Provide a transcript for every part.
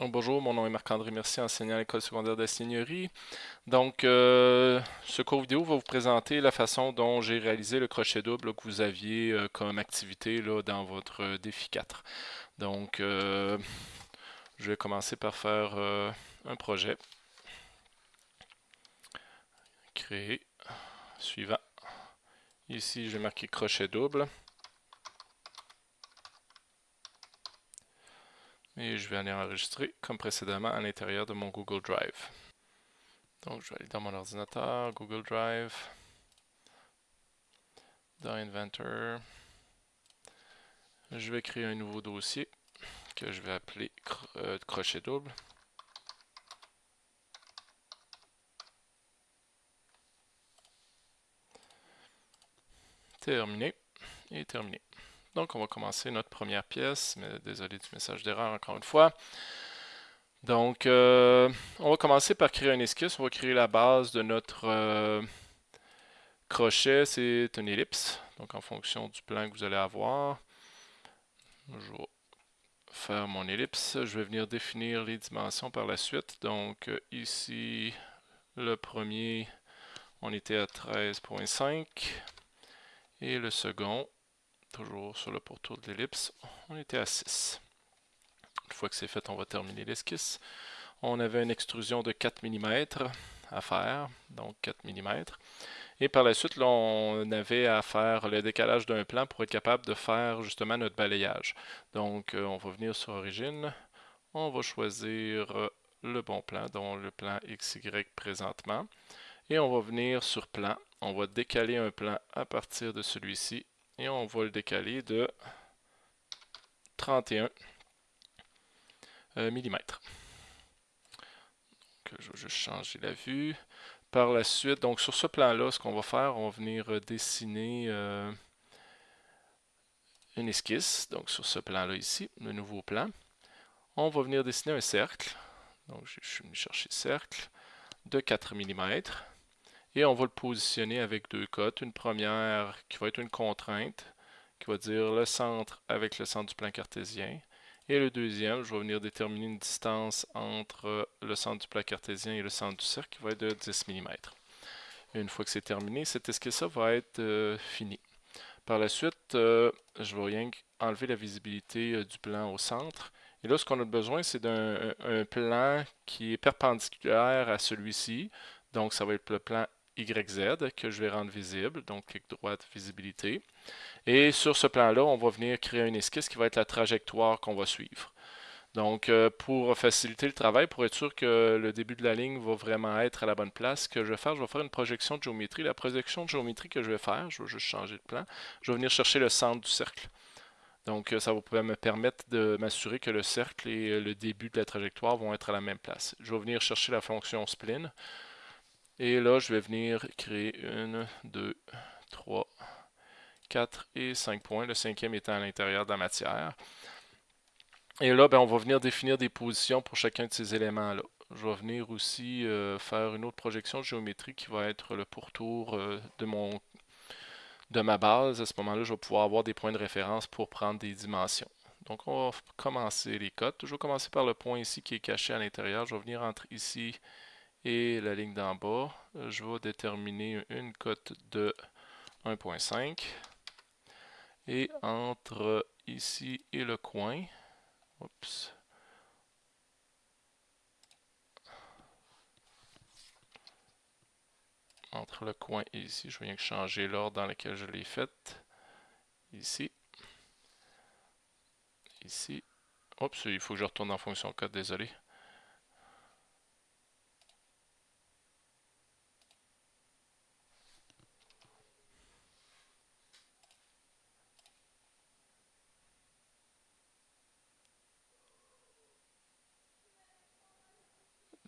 Bonjour, mon nom est Marc-André Mercier, enseignant à l'école secondaire d'ingénierie. Donc, euh, ce cours vidéo va vous présenter la façon dont j'ai réalisé le crochet double que vous aviez euh, comme activité dans votre défi 4. Donc, euh, je vais commencer par faire un projet. Créer. Suivant. Ici, je vais marquer crochet double. Et je vais aller enregistrer comme précédemment à l'intérieur de mon Google Drive. Donc je vais aller dans mon ordinateur, Google Drive, dans Inventor. Je vais créer un nouveau dossier que je vais appeler euh, crochet double. Terminé et terminé. Donc, on va commencer notre première pièce, mais désolé du message d'erreur encore une fois. Donc, euh, on va commencer par créer un esquisse. On va créer la base de notre euh, crochet. C'est une ellipse. Donc, en fonction du plan que vous allez avoir, je vais faire mon ellipse. Je vais venir définir les dimensions par la suite. Donc, ici, le premier, on était à 13.5. Et le second, toujours sur le pourtour de l'ellipse, on était à 6. Une fois que c'est fait, on va terminer l'esquisse. On avait une extrusion de 4 mm à faire, donc 4 mm. Et par la suite, on avait à faire le décalage d'un plan pour être capable de faire justement notre balayage. Donc, euh, on va venir sur Origine, on va choisir euh, le bon plan, donc le plan XY présentement. Et on va venir sur Plan, on va décaler un plan à partir de celui-ci et on va le décaler de 31 mm. Donc, je vais juste changer la vue. Par la suite, donc sur ce plan-là, ce qu'on va faire, on va venir euh, dessiner euh, une esquisse. Donc sur ce plan-là ici, le nouveau plan. On va venir dessiner un cercle. Donc je suis venu chercher cercle de 4 mm. Et on va le positionner avec deux cotes. Une première qui va être une contrainte, qui va dire le centre avec le centre du plan cartésien. Et le deuxième, je vais venir déterminer une distance entre le centre du plan cartésien et le centre du cercle qui va être de 10 mm. une fois que c'est terminé, cette esquisse va être euh, finie. Par la suite, euh, je vais rien enlever la visibilité euh, du plan au centre. Et là, ce qu'on a besoin, c'est d'un plan qui est perpendiculaire à celui-ci. Donc, ça va être le plan YZ que je vais rendre visible, donc clic droit, visibilité. Et sur ce plan-là, on va venir créer une esquisse qui va être la trajectoire qu'on va suivre. Donc, euh, pour faciliter le travail, pour être sûr que le début de la ligne va vraiment être à la bonne place, ce que je vais faire, je vais faire une projection de géométrie. La projection de géométrie que je vais faire, je vais juste changer de plan, je vais venir chercher le centre du cercle. Donc, ça va me permettre de m'assurer que le cercle et le début de la trajectoire vont être à la même place. Je vais venir chercher la fonction spline. Et là, je vais venir créer une, deux, trois, quatre et cinq points. Le cinquième étant à l'intérieur de la matière. Et là, ben, on va venir définir des positions pour chacun de ces éléments-là. Je vais venir aussi euh, faire une autre projection de géométrie qui va être le pourtour euh, de, mon, de ma base. À ce moment-là, je vais pouvoir avoir des points de référence pour prendre des dimensions. Donc, on va commencer les cotes. Je vais commencer par le point ici qui est caché à l'intérieur. Je vais venir entre ici et la ligne d'en bas, je vais déterminer une cote de 1.5 et entre ici et le coin, entre le coin et ici, je viens changer l'ordre dans lequel je l'ai fait, ici, ici, oups, il faut que je retourne en fonction. Code, désolé,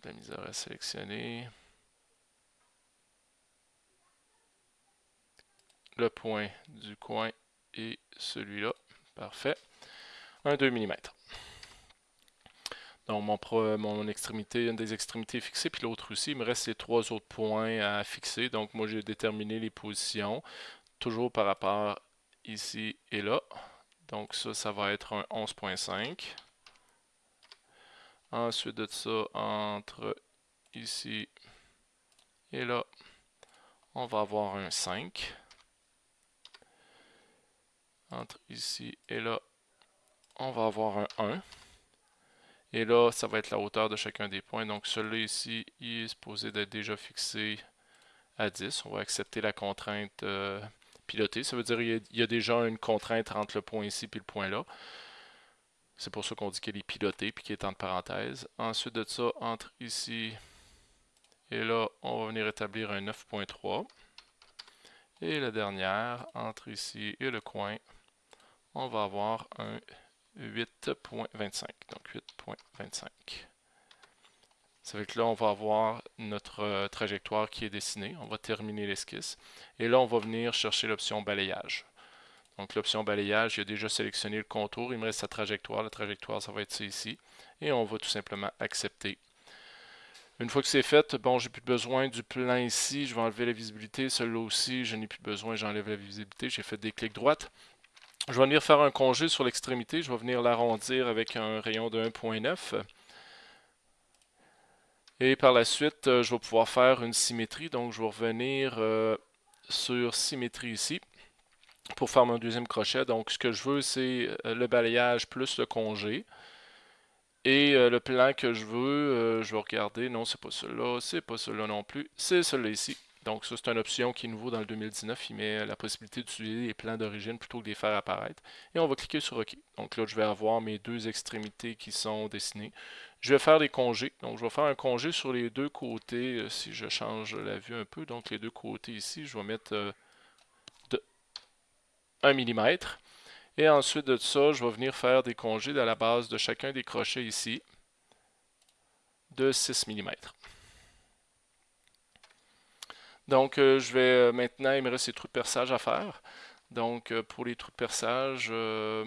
la misère à sélectionner. Le point du coin et celui-là. Parfait. Un 2 mm. Donc mon, mon extrémité, une des extrémités fixées, puis l'autre aussi. Il me reste les trois autres points à fixer. Donc moi j'ai déterminé les positions, toujours par rapport ici et là. Donc ça, ça va être un 11.5. Ensuite de ça, entre ici et là, on va avoir un 5. Entre ici et là, on va avoir un 1. Et là, ça va être la hauteur de chacun des points. Donc celui-là ici, il est supposé d'être déjà fixé à 10. On va accepter la contrainte euh, pilotée. Ça veut dire qu'il y, a déjà une contrainte entre le point ici et le point là. C'est pour ça qu'on dit qu'elle est pilotée puis qu'elle est entre parenthèses. Ensuite de ça, entre ici et là, on va venir établir un 9.3. Et la dernière, entre ici et le coin, on va avoir un 8.25. Donc 8.25. Ça fait que là, on va avoir notre euh, trajectoire qui est dessinée. On va terminer l'esquisse. Et là, on va venir chercher l'option balayage. Donc l'option balayage, il a déjà sélectionné le contour, il me reste sa trajectoire. La trajectoire, ça va être ici. Et on va tout simplement accepter. Une fois que c'est fait, bon, j'ai plus besoin du plan ici, je vais enlever la visibilité. Celui-là aussi, je n'ai plus besoin, j'enlève la visibilité. J'ai fait des clics droites. Je vais venir faire un congé sur l'extrémité. Je vais venir l'arrondir avec un rayon de 1.9. Et par la suite, euh, je vais pouvoir faire une symétrie. Donc, je vais revenir euh, sur symétrie ici pour faire mon deuxième crochet. Donc, ce que je veux, c'est euh, le balayage plus le congé. Et euh, le plan que je veux, euh, je vais regarder. Non, c'est pas celui-là, c'est pas celui-là non plus. C'est celui-là ici. Donc, ça, c'est une option qui est nouveau dans le 2019. Il met la possibilité d'utiliser les plans d'origine plutôt que de les faire apparaître. Et on va cliquer sur OK. Donc là, je vais avoir mes deux extrémités qui sont dessinées. Je vais faire des congés. Donc, je vais faire un congé sur les deux côtés. si je change la vue un peu, donc les deux côtés ici, je vais mettre 1 mm. Et ensuite de ça, je vais venir faire des congés à la base de chacun des crochets ici de 6 mm. Donc, euh, je vais euh, maintenant, il me reste trous de perçage à faire. Donc, euh, pour les trous de perçage, je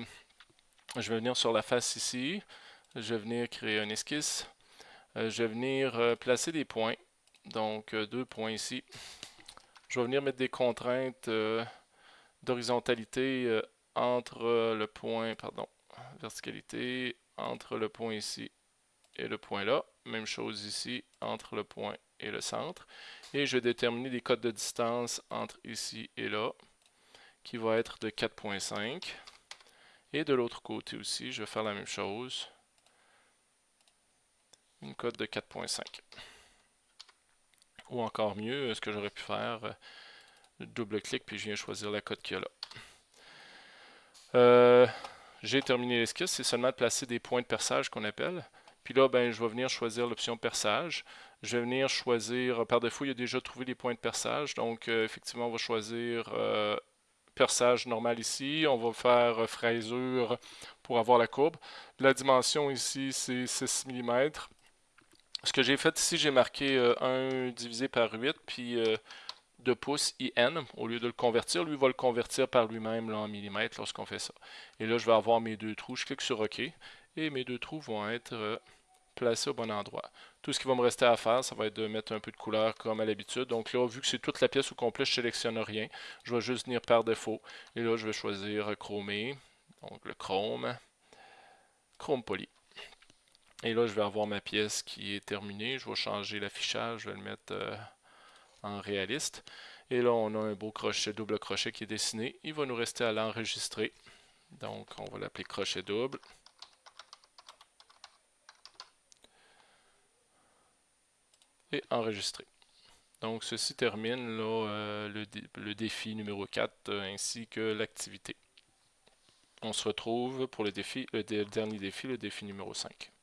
vais venir sur la face ici. Je vais venir créer un esquisse. je vais venir placer des points. Donc, deux points ici. Je vais venir mettre des contraintes d'horizontalité euh, entre euh, le point, pardon, verticalité, entre le point ici et le point là. Même chose ici, entre le point et le centre. Et je vais déterminer des codes de distance entre ici et là, qui va être de 4.5. Et de l'autre côté aussi, je vais faire la même chose. Une cote de 4.5. Ou encore mieux, ce que j'aurais pu faire, double-clic, puis je viens choisir la cote qu'il y a là. Euh, j'ai terminé l'esquisse, c'est seulement de placer des points de perçage qu'on appelle. Puis là, ben, je vais venir choisir l'option perçage. Je vais venir choisir, par défaut, il a déjà trouvé les points de perçage. Donc, euh, effectivement, on va choisir euh, perçage normal ici. On va faire fraisure pour avoir la courbe. La dimension ici, c'est 6 mm. Ce que j'ai fait ici, j'ai marqué 1 divisé par 8, puis de pouces IN, au lieu de le convertir, lui va le convertir par lui-même en millimètres lorsqu'on fait ça. Et là, je vais avoir mes deux trous, je clique sur OK, et mes deux trous vont être euh, placés au bon endroit. Tout ce qui va me rester à faire, ça va être de mettre un peu de couleur comme à l'habitude. Donc là, vu que c'est toute la pièce au complet, je ne sélectionne rien. Je vais juste venir par défaut. Et là, je vais choisir chromer, donc le chrome, chrome poly. Et là, je vais avoir ma pièce qui est terminée. Je vais changer l'affichage, je vais le mettre... Euh, en réaliste. Et là, on a un beau crochet, double crochet qui est dessiné. Il va nous rester à l'enregistrer. Donc, on va l'appeler crochet double. Et enregistrer. Donc, ceci termine euh, le, le, défi numéro 4 euh, ainsi que l'activité. On se retrouve pour le défi, le dernier défi, le défi numéro 5.